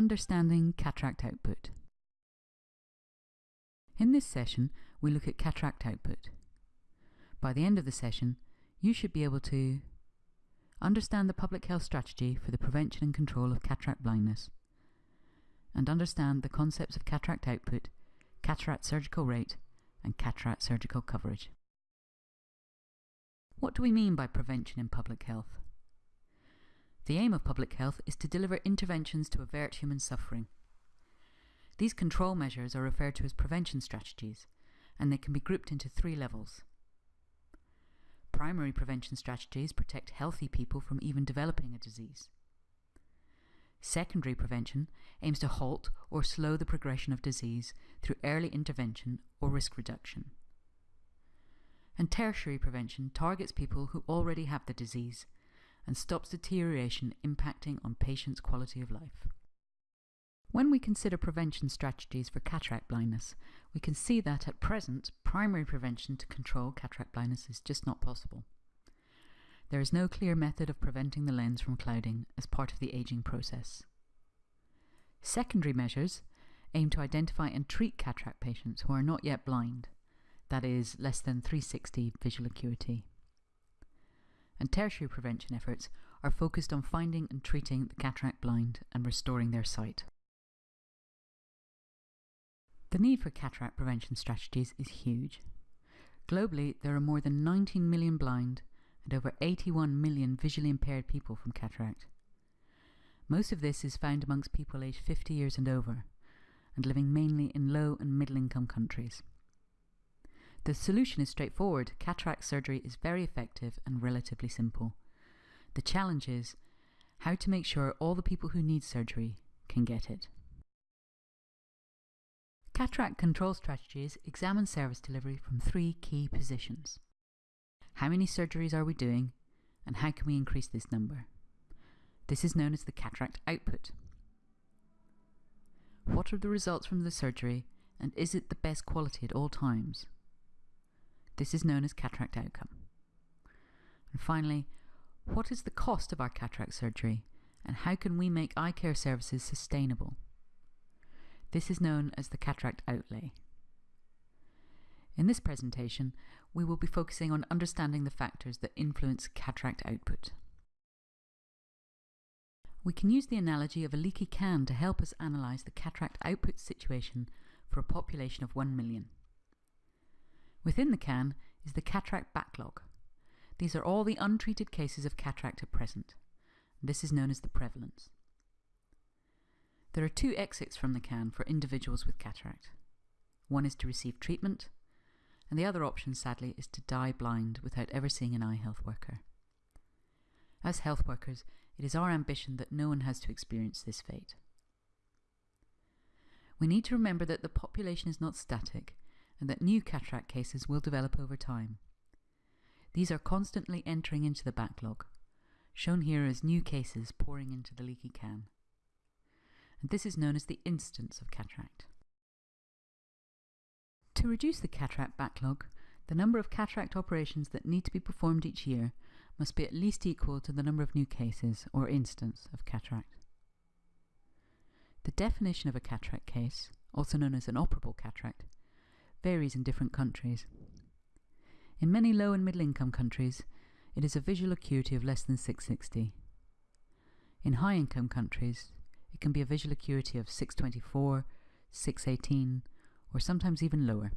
Understanding cataract output. In this session, we look at cataract output. By the end of the session, you should be able to understand the public health strategy for the prevention and control of cataract blindness, and understand the concepts of cataract output, cataract surgical rate, and cataract surgical coverage. What do we mean by prevention in public health? The aim of public health is to deliver interventions to avert human suffering. These control measures are referred to as prevention strategies, and they can be grouped into three levels. Primary prevention strategies protect healthy people from even developing a disease. Secondary prevention aims to halt or slow the progression of disease through early intervention or risk reduction. And tertiary prevention targets people who already have the disease and stops deterioration impacting on patients' quality of life. When we consider prevention strategies for cataract blindness, we can see that at present, primary prevention to control cataract blindness is just not possible. There is no clear method of preventing the lens from clouding as part of the aging process. Secondary measures aim to identify and treat cataract patients who are not yet blind, that is, less than 360 visual acuity. And tertiary prevention efforts are focused on finding and treating the cataract blind and restoring their sight. The need for cataract prevention strategies is huge. Globally, there are more than 19 million blind and over 81 million visually impaired people from cataract. Most of this is found amongst people aged 50 years and over, and living mainly in low and middle income countries. The solution is straightforward. Cataract surgery is very effective and relatively simple. The challenge is how to make sure all the people who need surgery can get it. Cataract control strategies examine service delivery from three key positions. How many surgeries are we doing, and how can we increase this number? This is known as the cataract output. What are the results from the surgery, and is it the best quality at all times? This is known as cataract outcome. And finally, what is the cost of our cataract surgery, and how can we make eye care services sustainable? This is known as the cataract outlay. In this presentation, we will be focusing on understanding the factors that influence cataract output. We can use the analogy of a leaky can to help us analyse the cataract output situation for a population of 1 million. Within the can is the cataract backlog. These are all the untreated cases of cataract at present. This is known as the prevalence. There are two exits from the can for individuals with cataract. One is to receive treatment, and the other option, sadly, is to die blind without ever seeing an eye health worker. As health workers, it is our ambition that no one has to experience this fate. We need to remember that the population is not static and that new cataract cases will develop over time. These are constantly entering into the backlog, shown here as new cases pouring into the leaky can and this is known as the incidence of cataract. To reduce the cataract backlog, the number of cataract operations that need to be performed each year must be at least equal to the number of new cases, or incidence, of cataract. The definition of a cataract case, also known as an operable cataract, varies in different countries. In many low and middle income countries, it is a visual acuity of less than 660. In high income countries, it can be a visual acuity of 624, 618, or sometimes even lower.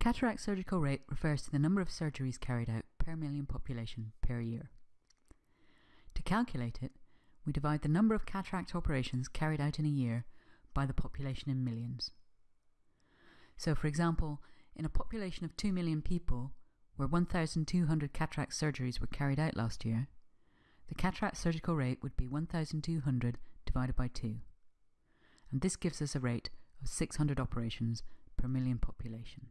Cataract surgical rate refers to the number of surgeries carried out per million population per year. To calculate it, we divide the number of cataract operations carried out in a year by the population in millions. So, for example, in a population of 2 million people, where 1,200 cataract surgeries were carried out last year, the cataract surgical rate would be 1,200 divided by 2, and this gives us a rate of 600 operations per million population.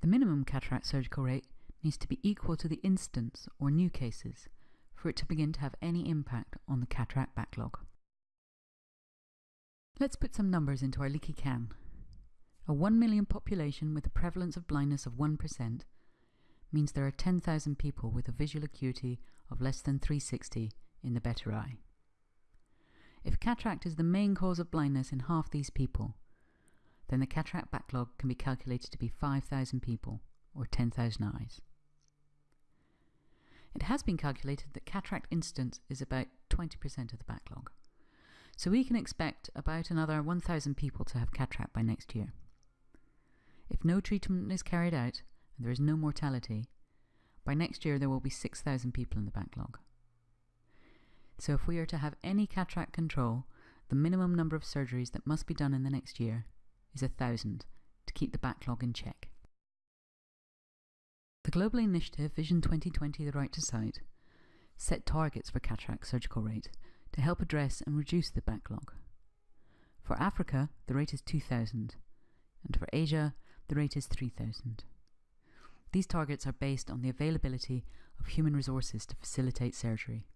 The minimum cataract surgical rate needs to be equal to the incidence or new cases for it to begin to have any impact on the cataract backlog. Let's put some numbers into our leaky can. A 1 million population with a prevalence of blindness of 1% means there are 10,000 people with a visual acuity of less than 360 in the better eye. If cataract is the main cause of blindness in half these people, then the cataract backlog can be calculated to be 5,000 people, or 10,000 eyes. It has been calculated that cataract incidence is about 20% of the backlog. So we can expect about another 1,000 people to have cataract by next year. If no treatment is carried out and there is no mortality, by next year there will be 6,000 people in the backlog. So if we are to have any cataract control, the minimum number of surgeries that must be done in the next year is a thousand to keep the backlog in check. The global initiative Vision 2020 The Right to Sight set targets for cataract surgical rate to help address and reduce the backlog. For Africa, the rate is 2,000, and for Asia, the rate is 3,000. These targets are based on the availability of human resources to facilitate surgery.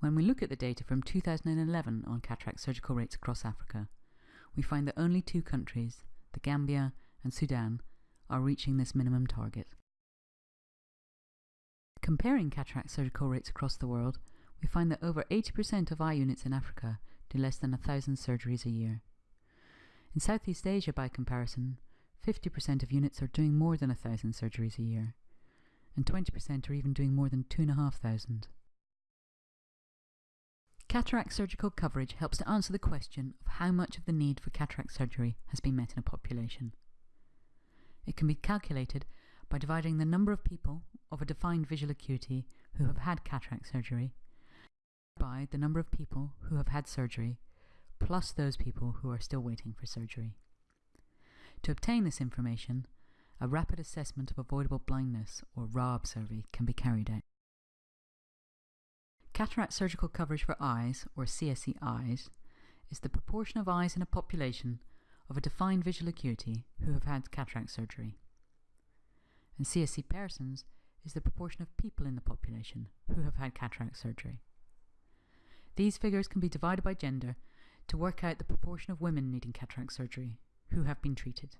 When we look at the data from 2011 on cataract surgical rates across Africa, we find that only two countries, the Gambia and Sudan, are reaching this minimum target. Comparing cataract surgical rates across the world, we find that over 80% of eye units in Africa do less than 1,000 surgeries a year. In Southeast Asia, by comparison, 50% of units are doing more than 1,000 surgeries a year, and 20% are even doing more than 2,500. Cataract surgical coverage helps to answer the question of how much of the need for cataract surgery has been met in a population. It can be calculated by dividing the number of people of a defined visual acuity who have had cataract surgery by the number of people who have had surgery plus those people who are still waiting for surgery. To obtain this information, a rapid assessment of avoidable blindness or RAAB survey can be carried out. Cataract surgical coverage for eyes, or CSC eyes, is the proportion of eyes in a population of a defined visual acuity who have had cataract surgery. And CSC persons is the proportion of people in the population who have had cataract surgery. These figures can be divided by gender to work out the proportion of women needing cataract surgery who have been treated.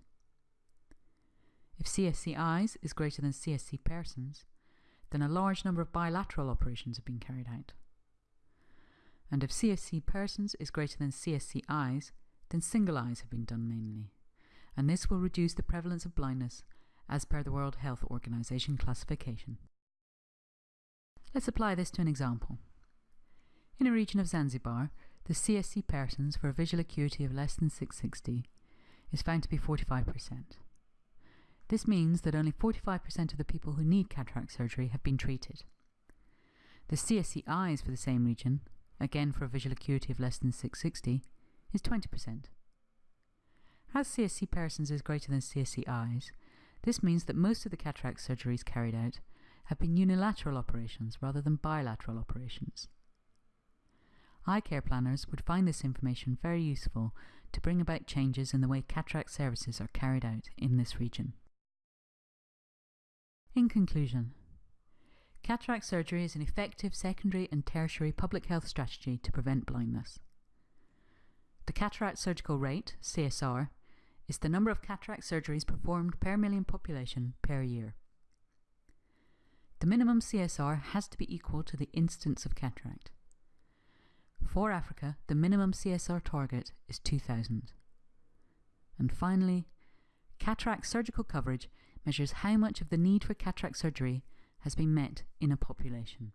If CSC eyes is greater than CSC persons, then a large number of bilateral operations have been carried out. And if CSC persons is greater than CSC eyes, then single eyes have been done mainly, and this will reduce the prevalence of blindness as per the World Health Organization classification. Let's apply this to an example. In a region of Zanzibar, the CSC persons for a visual acuity of less than 660 is found to be 45%. This means that only 45% of the people who need cataract surgery have been treated. The CSC eyes for the same region, again for a visual acuity of less than 660, is 20%. As CSC persons is greater than CSC eyes, this means that most of the cataract surgeries carried out have been unilateral operations rather than bilateral operations. Eye care planners would find this information very useful to bring about changes in the way cataract services are carried out in this region. In conclusion, cataract surgery is an effective secondary and tertiary public health strategy to prevent blindness. The cataract surgical rate, CSR, is the number of cataract surgeries performed per million population per year. The minimum CSR has to be equal to the incidence of cataract. For Africa, the minimum CSR target is 2000. And finally, cataract surgical coverage measures how much of the need for cataract surgery has been met in a population.